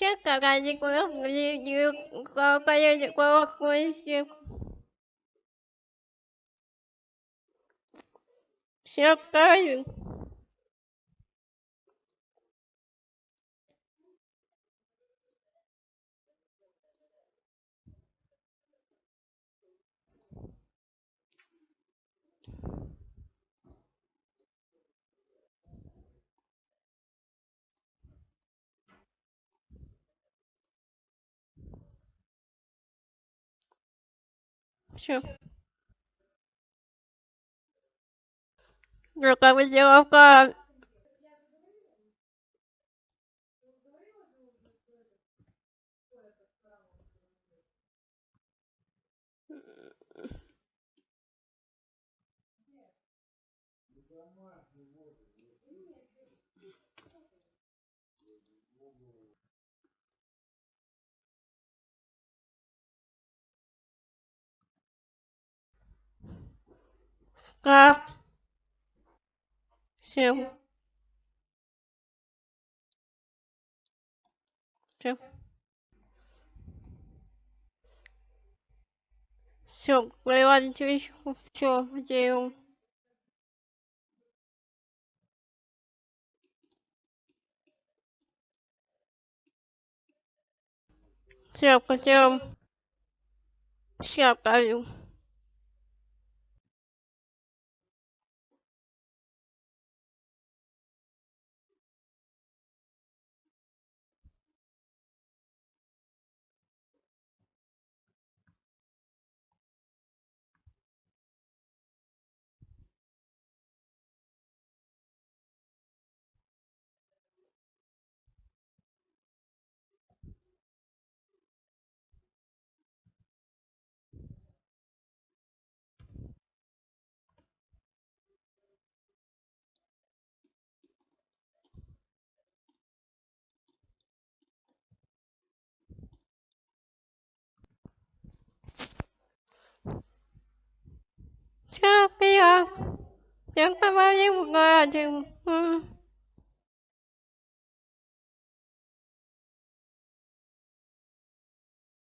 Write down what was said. trước cả cái gì cả như cô như cái cô cô như cô cô như trước cái Ну как возделовка. Домашний воду. А, все, все, Все, проливали телечку, все, делаем. Все, потом все оправил. chẳng bao nhiêu một người à? chừng ừ.